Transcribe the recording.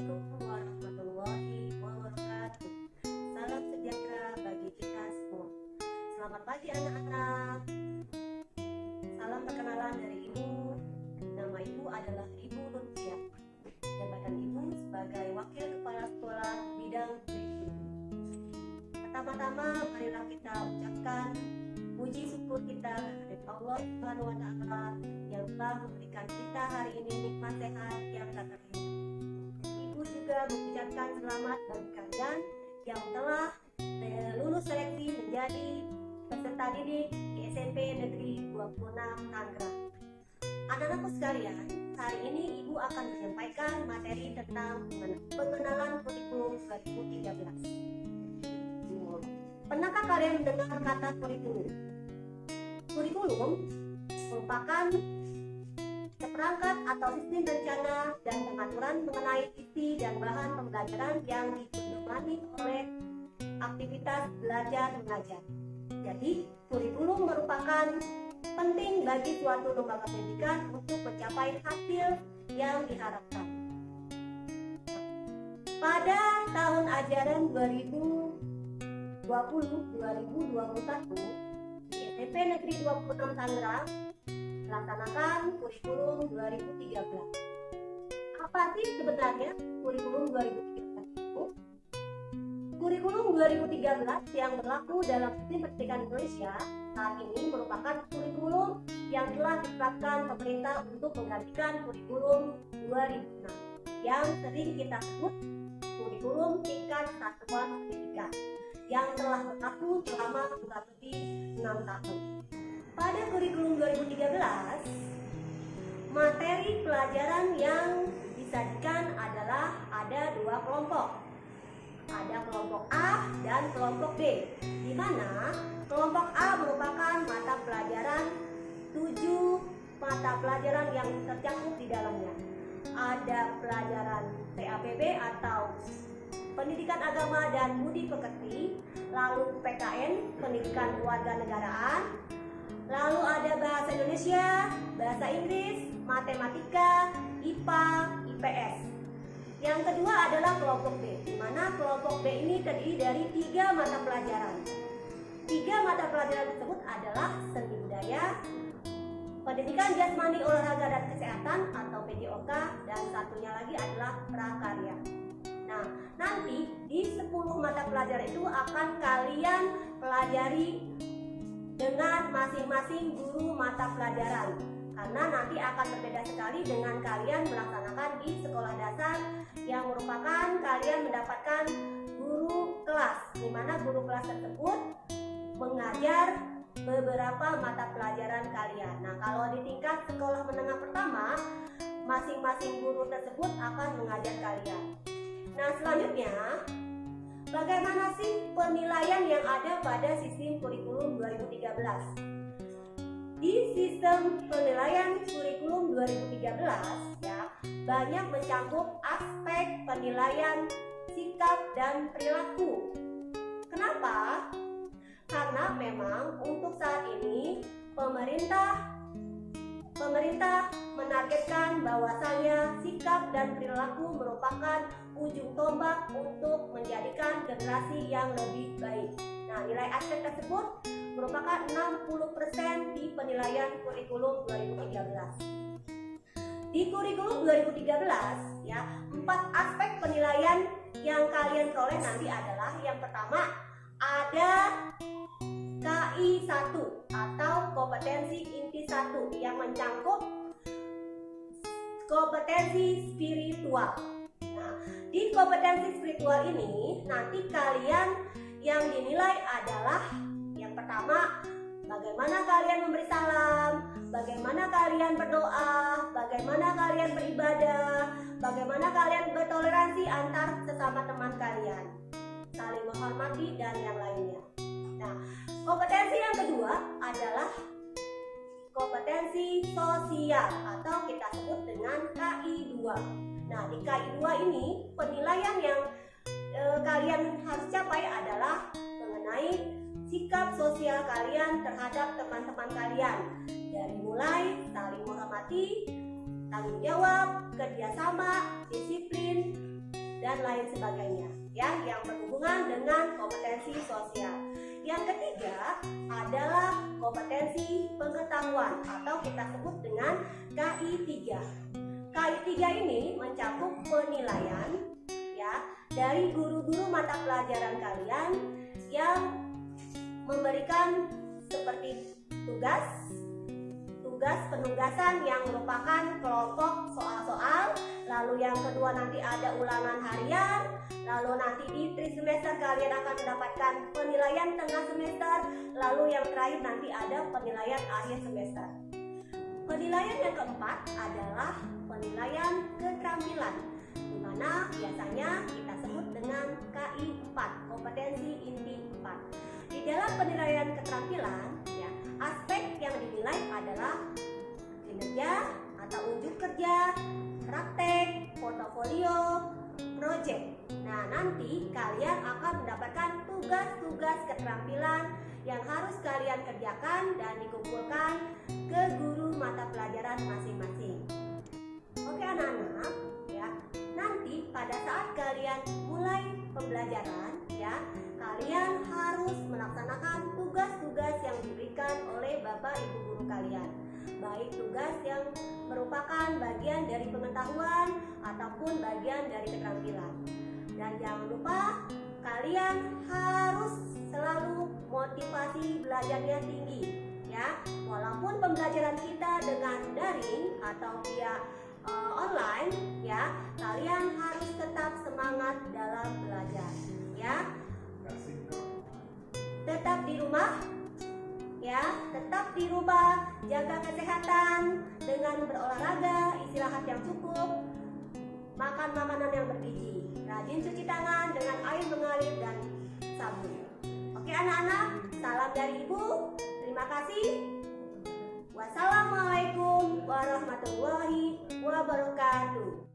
Assalamualaikum warahmatullahi wabarakatuh. Salam sejahtera bagi kita semua. Selamat pagi anak-anak. Salam perkenalan dari Ibu. Nama Ibu adalah Ibu Rutia. Jabatan Ibu sebagai Wakil Kepala Sekolah Bidang Kurikulum. Pertama-tama marilah kita ucapkan puji syukur kita kepada Allah Subhanahu wa taala yang telah memberikan kita hari ini nikmat sehat yang tak terhingga. Juga mengucapkan selamat bagi kalian yang telah eh, lulus seleksi menjadi peserta didik di SMP Negeri 26 Tangerang. Anak-anakku sekalian, hari ini Ibu akan menyampaikan materi tentang pengenalan kurikulum 2013. Pernahkah kalian mendengar kata kurikulum? Kurikulum merupakan seperangkat atau sistem rencana dan pengaturan mengenai isi dan bahan pembelajaran yang dipedomani oleh aktivitas belajar mengajar. Jadi, kurikulum merupakan penting bagi suatu lembaga pendidikan untuk mencapai hasil yang diharapkan. Pada tahun ajaran 2020-2021, di SMP Negeri 26 Tangerang melaksanakan kurikulum 2013. Apa sih sebenarnya kurikulum 2013 itu? Kurikulum 2013 yang berlaku dalam sistem pendidikan Indonesia saat ini merupakan kurikulum yang telah ditetapkan pemerintah untuk menggantikan kurikulum 2006 yang sering kita sebut kurikulum tingkat satuan pendidikan yang telah berlaku selama kurang lebih 6 tahun. Pada kurikulum 2013, materi pelajaran yang disajikan adalah ada dua kelompok. Ada kelompok A dan kelompok B, di mana kelompok A merupakan mata pelajaran tujuh mata pelajaran yang tercakup di dalamnya. Ada pelajaran PAPB atau Pendidikan Agama dan Budi Pekerti, lalu PKN, Pendidikan Kewarganegaraan, lalu ada Bahasa Indonesia, Bahasa Inggris, Matematika, IPA, IPS. Yang kedua adalah kelompok B, di mana kelompok B ini terdiri dari tiga mata pelajaran. Tiga mata pelajaran tersebut adalah seni budaya, pendidikan jasmani olahraga dan kesehatan atau PJOK, dan satunya lagi adalah prakarya. Nah, nanti di 10 mata pelajaran itu akan kalian pelajari dengan masing-masing guru mata pelajaran karena nanti akan berbeda sekali dengan kalian melaksanakan di sekolah dasar yang merupakan kalian mendapatkan guru kelas di mana guru kelas tersebut mengajar beberapa mata pelajaran kalian. Nah, kalau di tingkat sekolah menengah pertama, masing-masing guru tersebut akan mengajar kalian. Nah, selanjutnya bagaimana sih penilaian yang ada pada sistem kurikulum 2013? Di sistem penilaian kurikulum 2013 ya, banyak mencakup aspek penilaian sikap dan perilaku. Kenapa? Karena memang untuk saat ini pemerintah Pemerintah menargetkan bahwasanya sikap dan perilaku merupakan ujung tombak untuk menjadikan generasi yang lebih baik. Nah, nilai aspek tersebut merupakan 60% di penilaian kurikulum 2013. Di kurikulum 2013 ya, empat aspek penilaian yang kalian peroleh nanti adalah yang pertama ada KI 1 atau kompetensi inti 1 yang mencangkup kompetensi spiritual. Di kompetensi spiritual ini nanti kalian yang dinilai adalah yang pertama bagaimana kalian memberi salam, bagaimana kalian berdoa, bagaimana kalian beribadah, bagaimana kalian bertoleransi antar sesama teman kalian, saling menghormati dan yang lainnya. Nah, kompetensi yang kedua adalah kompetensi sosial atau kita sebut dengan KI 2. Nah, di KI2 ini penilaian yang e, kalian harus capai adalah mengenai sikap sosial kalian terhadap teman-teman kalian dari mulai saling menghormati, tanggung jawab, kerjasama, disiplin, dan lain sebagainya ya yang berhubungan dengan kompetensi sosial. Yang ketiga adalah kompetensi pengetahuan atau kita sebut dengan KI3. K3 ini mencakup penilaian ya dari guru-guru mata pelajaran kalian yang memberikan seperti tugas tugas penugasan yang merupakan kelompok soal-soal lalu yang kedua nanti ada ulangan harian lalu nanti di tri semester kalian akan mendapatkan penilaian tengah semester lalu yang terakhir nanti ada penilaian akhir semester. Penilaian yang keempat adalah penilaian keterampilan di mana biasanya kita sebut dengan KI 4 kompetensi inti 4 di dalam penilaian keterampilan ya aspek yang dinilai adalah kinerja atau unjuk kerja, praktek, portofolio, project. Nah, nanti kalian akan mendapatkan tugas-tugas keterampilan yang harus kalian kerjakan dan dikumpulkan ke guru mata pelajaran masing-masing. Oke anak-anak, ya. Nanti pada saat kalian mulai pembelajaran, ya, kalian harus melaksanakan tugas-tugas yang diberikan oleh Bapak Ibu guru kalian. Baik tugas yang merupakan bagian dari pengetahuan ataupun bagian dari keterampilan. Dan jangan lupa kalian harus selalu motivasi belajarnya tinggi ya. Walaupun pembelajaran kita dengan daring atau via uh, online ya. Kalian harus tetap semangat dalam belajar ya. Tetap di rumah ya. Tetap di rumah jaga kesehatan dengan berolahraga istirahat yang cukup makan makanan yang bergizi rajin cuci tangan dengan air mengalir dan sabun. Oke anak-anak salam dari ibu. Terima kasih. Wassalamualaikum warahmatullahi wabarakatuh.